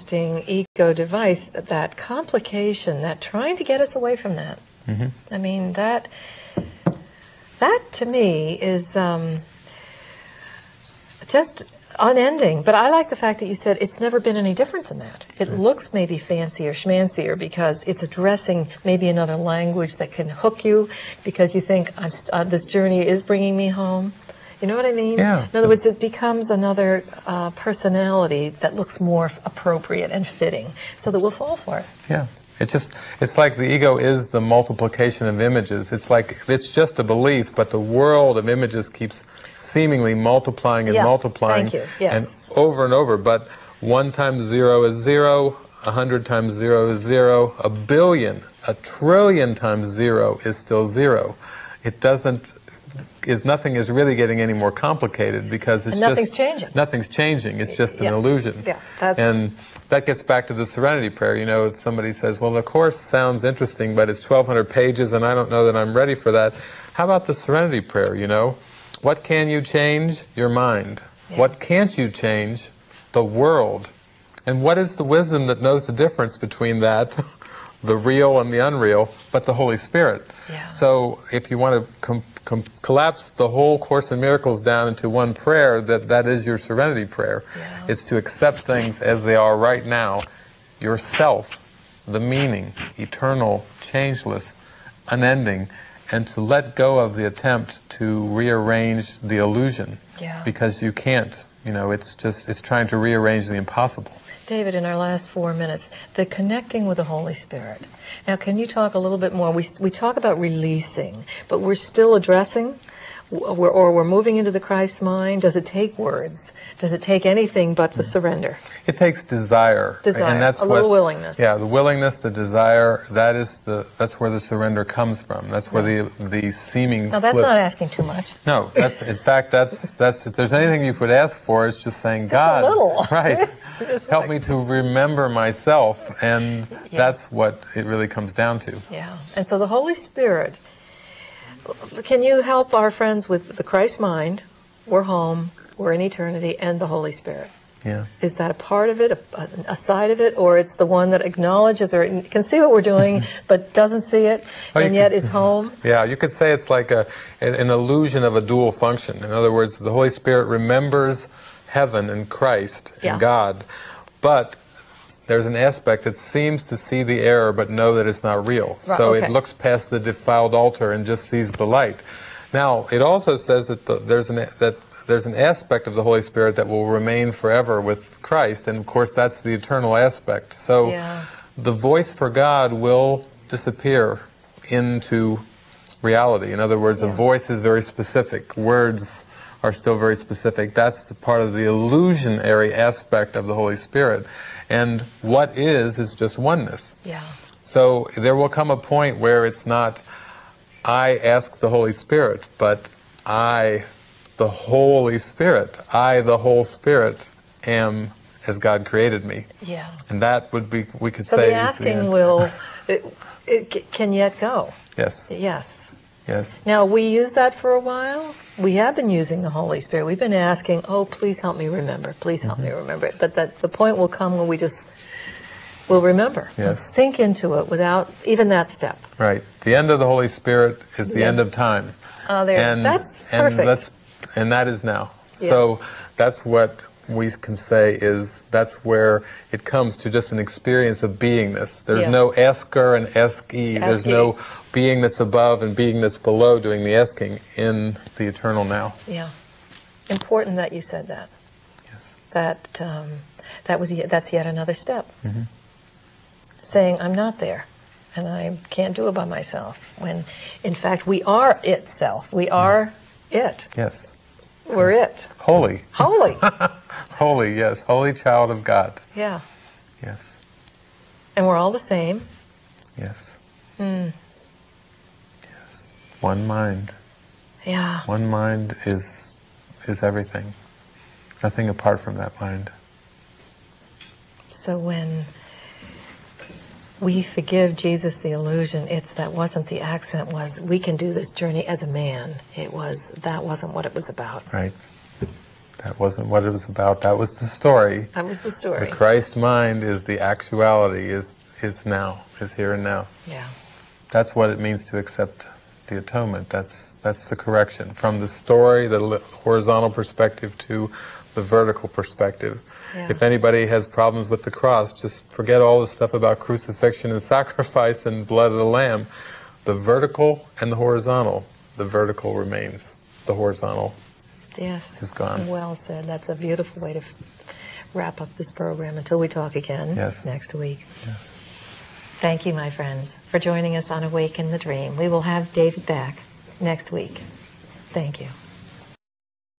interesting ego device, that complication, that trying to get us away from that. I mean, that that to me is um, just unending. But I like the fact that you said it's never been any different than that. It looks maybe fancier, schmancier because it's addressing maybe another language that can hook you because you think I'm st- uh, this journey is bringing me home. You know what I mean? Yeah. In other words, it becomes another uh, personality that looks more appropriate and fitting, so that we'll fall for it. Yeah. It's just, it's like the ego is the multiplication of images. It's like, it's just a belief, but the world of images keeps seemingly multiplying and Yeah, multiplying. thank you, yes. And over and over. But one times zero is zero, a hundred times zero is zero, a billion, a trillion times zero is still zero. It doesn't, is nothing is really getting any more complicated because it's And nothing's just changing. Nothing's changing. It's just an Yeah. illusion. Yeah, that's- and that gets back to the serenity prayer. You know, if somebody says, well, the course sounds interesting, but it's 1,200 pages and I don't know that I'm ready for that. How about the serenity prayer, you know? What can you change? Your mind. Yeah. What can't you change? The world. And what is the wisdom that knows the difference between that, the real and the unreal, but the Holy Spirit? Yeah. So if you want to com- com- collapse the whole Course in Miracles down into one prayer, that, that is your serenity prayer. Yeah. It's to accept things as they are right now, yourself, the meaning, eternal, changeless, unending, and to let go of the attempt to rearrange the illusion. Yeah. Because you can't. You know, it's just, it's trying to rearrange the impossible. David, in our last four minutes, the connecting with the Holy Spirit. Now, can you talk a little bit more? We, we talk about releasing, but we're still addressing, we're, or we're moving into the Christ mind. Does it take words? Does it take anything but the surrender? It takes desire. Desire, and that's a what, little willingness. Yeah, the willingness, the desire, that is the that's where the surrender comes from. That's where the the seeming Now, that's flip- not asking too much. No, that's in fact that's that's if there's anything you would ask for, it's just saying Just a God, little." right? Help like- me to remember myself, and Yeah. that's what it really comes down to. Yeah. And so the Holy Spirit, can you help our friends with the Christ mind? We're home, we're in eternity, and the Holy Spirit. Yeah. Is that a part of it, a, a side of it, or it's the one that acknowledges or can see what we're doing but doesn't see it Oh, and yet could- is home? Yeah, you could say it's like a an, an illusion of a dual function. In other words, the Holy Spirit remembers heaven and Christ Yeah. and God, but there's an aspect that seems to see the error but know that it's not real. Right, so okay. it looks past the defiled altar and just sees the light. Now, it also says that the, there's an that there's an aspect of the Holy Spirit that will remain forever with Christ, and of course that's the eternal aspect. So Yeah. the voice for God will disappear into reality. In other words, a voice is very specific. Words are still very specific. That's the part of the illusionary aspect of the Holy Spirit. And what is, is just oneness. Yeah. So there will come a point where it's not, I ask the Holy Spirit, but I, the Holy Spirit, I, the whole Spirit, am as God created me. Yeah. And that would be, we could So say, the is the asking end. will, it, it can yet go. Yes, Yes. yes. Now, we used that for a while. We have been using the Holy Spirit. We've been asking, oh, please help me remember. Please help Mm-hmm. me remember it. But that the point will come when we just will remember. We'll sink into it without even that step. Right. The end of the Holy Spirit is the Yeah. end of time. Oh, there. And, That's and perfect. that's and that is now. Yeah. So that's what we can say is that's where it comes to just an experience of beingness. There's Yeah. no asker and eski. There's no being that's above and being that's below doing the asking in the eternal now. Yeah. Important that you said that. Yes. That um, that was that's yet another step. Mm-hmm. Saying I'm not there, and I can't do it by myself. When, in fact, we are itself. We are it. Yes. We're it. Holy. Holy. Holy, yes. Holy child of God. yeah. Yes. And we're all the same. Yes. Hmm. Yes. One mind. Yeah. One mind is is everything. Nothing apart from that mind. So when we forgive Jesus the illusion, it's that wasn't the accent was we can do this journey as a man. It was that wasn't what it was about. Right. That wasn't what it was about. That was the story. That was the story. The. Christ mind is the actuality, is, is now, is here and now. Yeah. That's what it means to accept the atonement. That's, that's the correction. From the story, the horizontal perspective, to the vertical perspective. Yeah. If anybody has problems with the cross, just forget all the stuff about crucifixion and sacrifice and blood of the Lamb. The vertical and the horizontal. The vertical remains. The horizontal Yes. gone. Well said. That's a beautiful way to wrap up this program until we talk again Yes. next week. Yes. Thank you, my friends, for joining us on Awaken the Dream. We will have David back next week. Thank you.